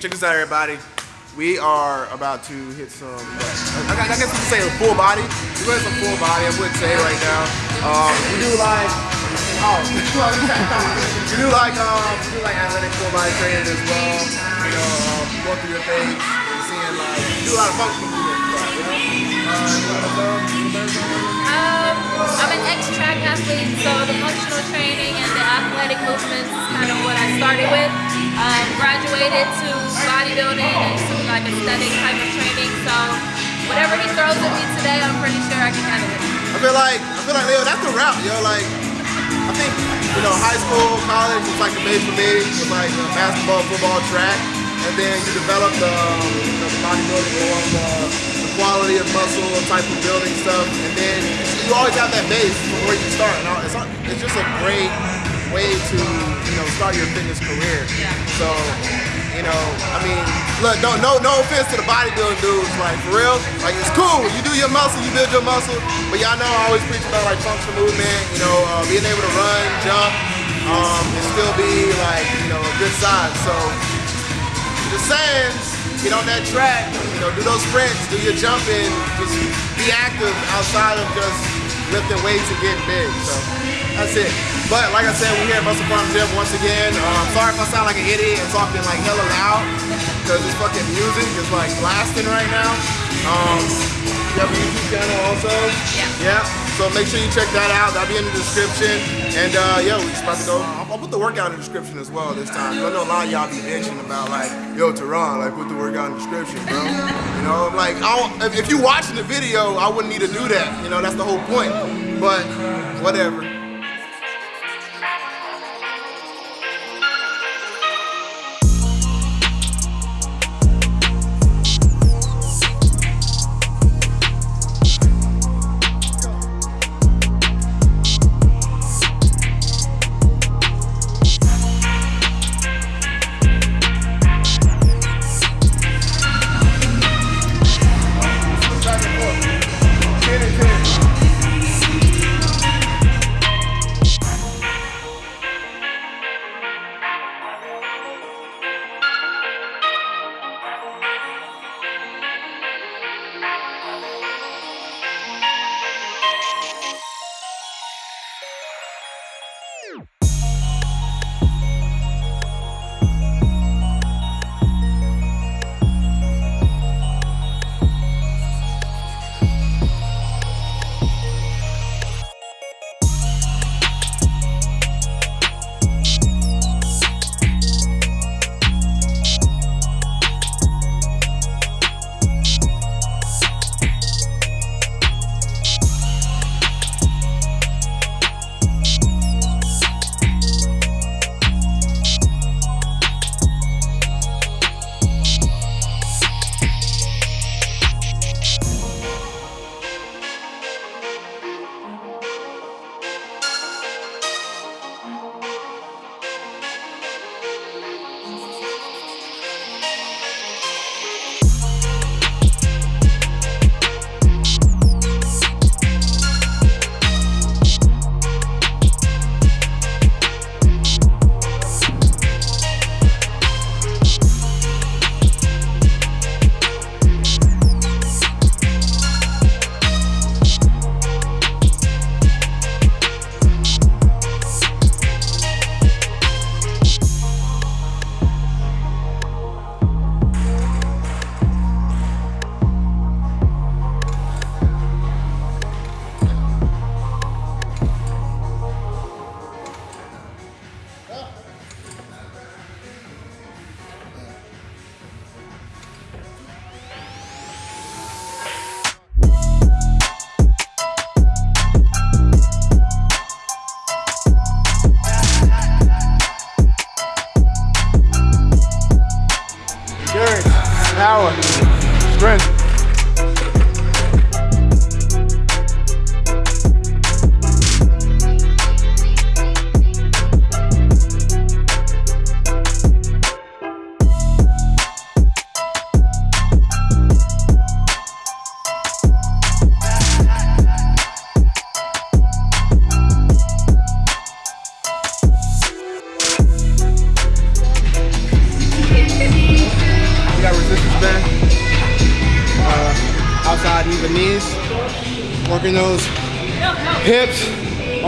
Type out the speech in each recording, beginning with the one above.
check this out, everybody. We are about to hit some, I, I guess we can say a full body. We're going some full body, I wouldn't say right now. Um, we do like, oh, we do like, um, we do like athletic full body training as well. You know, um, going through your things, seeing like, we do a lot of functional movement stuff, you know? Uh, I'm an ex-track athlete, so the functional training and the athletic movements is kind of what I started with. Um, graduated to bodybuilding and to like aesthetic type of training, so whatever he throws at me today, I'm pretty sure I can handle it. I feel like, I feel like, Leo, that's the route, yo, like, I think, you know, high school, college was like the base for me, like uh, basketball, football, track, and then you develop the, the bodybuilding the, the quality of muscle type of building stuff, and then you always have that base from where you start. And it's, it's just a great way to, you know, start your fitness career. So, you know, I mean, look, no, no, no offense to the bodybuilding dudes, like for real, like it's cool. You do your muscle, you build your muscle, but y'all know I always preach about like functional movement, you know, uh, being able to run, jump, um, and still be like, you know, a good size. So, just saying, get on that track, you know, do those sprints, do your jumping, just be active outside of just lifting weights and getting big. So that's it. But like I said, we're here at Muscle Farm Gym once again. Um, sorry if I sound like an idiot and talking like hella loud because this fucking music is like blasting right now. Um, YouTube channel also? Yeah. Yeah. So make sure you check that out. That'll be in the description. And uh, yo, we just about to go. I'll, put the workout in the description as well this time. I know a lot of y'all be bitching about like, yo, Teron, like put the workout in the description, bro. You know, like if, if you watching the video, I wouldn't need to do that. You know, that's the whole point. But whatever. Ciao!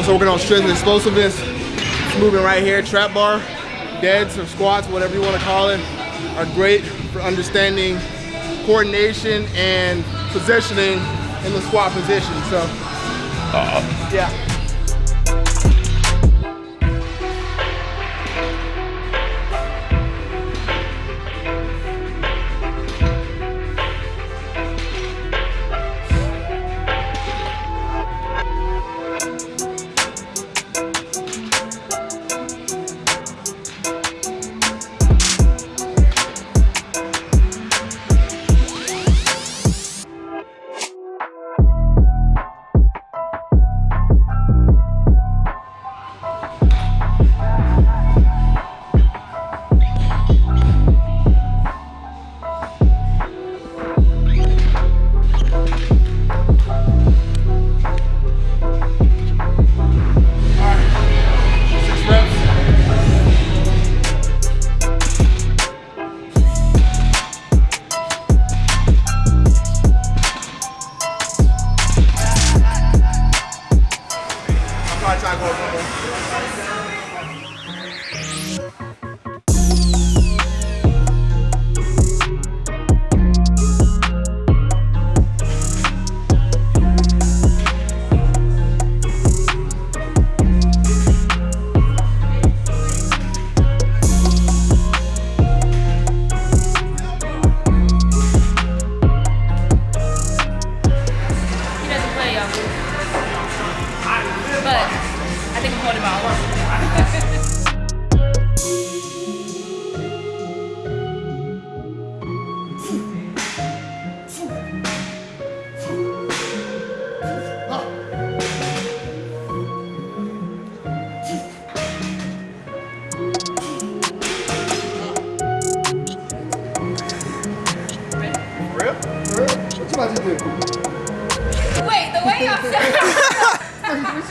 Also working on strength and explosiveness. Moving right here, trap bar, deads or squats, whatever you want to call it, are great for understanding coordination and positioning in the squat position. So, yeah. Thank you.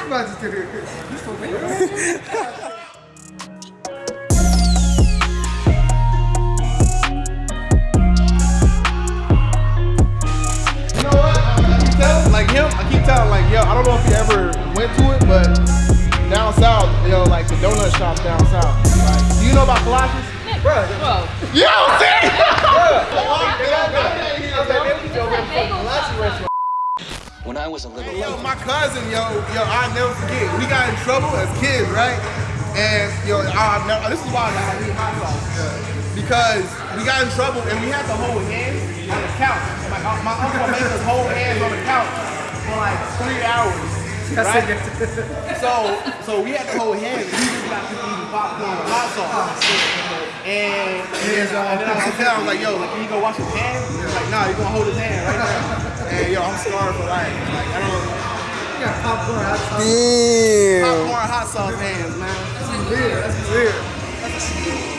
What you about to do? You know what? I keep telling, like him, I keep telling, like, yo, I don't know if he ever went to it, but down south, yo, like the donut shops down south. Like, do you know about Colossus? Bro, Whoa. yo, see? When I was a little Yo, my cousin, yo, yo, I'll never forget. We got in trouble as kids, right? And yo, I'll never, this is why I got need hot sauce. Because we got in trouble and we had to hold hands on the couch. Like uh, my uncle made us hold hands on the couch for like three hours. Right? so, so we had to hold hands. We just got to eating popcorn with hot sauce. And, and, uh, and then I was telling him, like, yo, like, can you go wash his hands? He was like, nah, you're gonna hold his hand right now. And yo, I'm scarred for life. Like, I don't. Know. You got popcorn hot sauce hands, man. That's weird. That's weird. Fuck.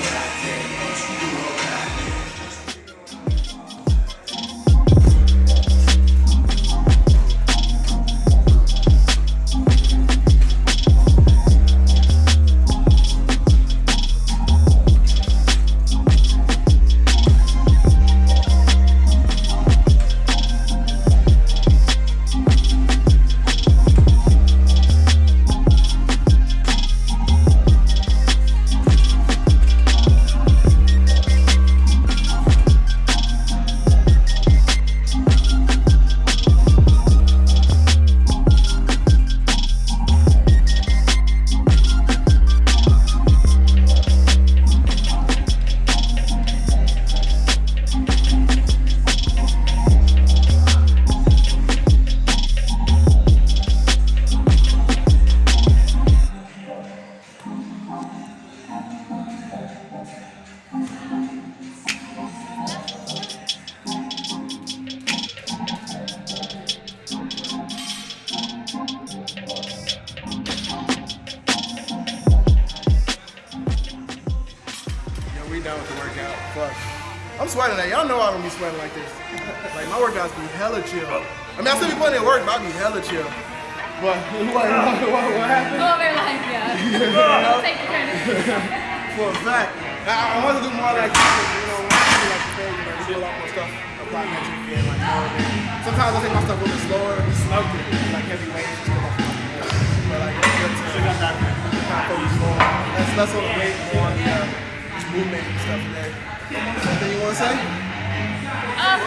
Sweating that. Y'all know I don't be sweating like this. Like my workouts be hella chill. I mean, I still be putting in work, but I be hella chill. But what, what, what, what happened? Over like, yeah. Take your turn. For a fact. I, I want to do more like this, you know, I want to do like the thing, you know, do a lot more stuff. plyometric and like more than. Sometimes I take my stuff a little bit slower, slugger, like heavy weights, just come off my But like it's good to kind of focus more. That's less on the weight, more on the uh, movement and stuff today. Anything you want to say? Um,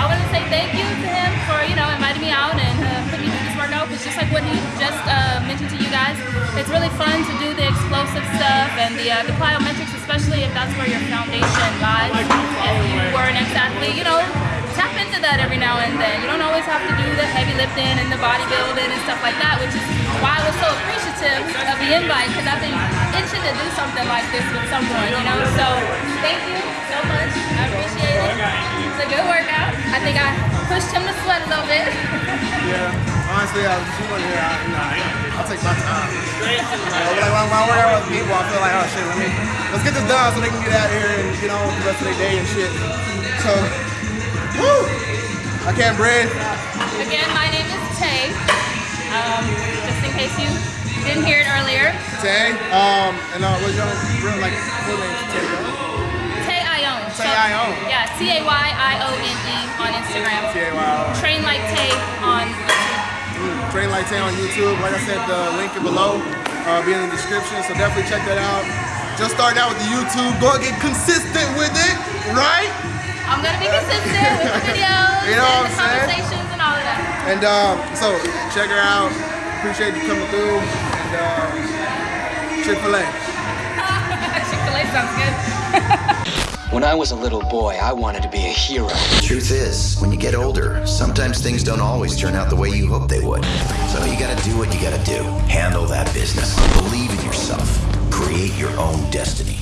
I want to say thank you to him for you know inviting me out and uh, putting me through this workout. It's just like what he just uh, mentioned to you guys, it's really fun to do the explosive stuff and the uh, the plyometrics, especially if that's where your foundation lies. If you were an ex-athlete, you know, that every now and then. You don't always have to do the heavy lifting and the bodybuilding and stuff like that, which is why I was so appreciative of the invite because I've been itching to do something like this with someone, you know. So thank you so much. I appreciate it. It's a good workout. I think I pushed him to sweat a little bit. Yeah, honestly, I was just here. I, you know, I'll take my time. You know, like when, when I work out with people, I feel like, oh shit, let me let's get this done so they can get out here and get on with the rest of their day and shit. So, woo! I can't breathe. Again, my name is Tay. Um, just in case you didn't hear it earlier. Tay, um, and uh, what's your real like full name? Tay. Tay Ione. Tay Ione. Yeah, T A Y I O N E on Instagram. T A Y O. Train like Tay on Mm, Train Like Tay on YouTube. Like I said, the link is below. Uh, be in the description, so definitely check that out. Just starting out with the YouTube. Go get consistent with it, right? I'm gonna be consistent with the videos You know and the saying? conversations and all of that. And um, so check her out. Appreciate you coming through. And uh, Chick-fil-A. Chick-fil-A sounds good. When I was a little boy, I wanted to be a hero. Truth is, when you get older, sometimes things don't always turn out the way you hope they would. So you gotta do what you gotta do. Handle that business. Believe in yourself. Create your own destiny.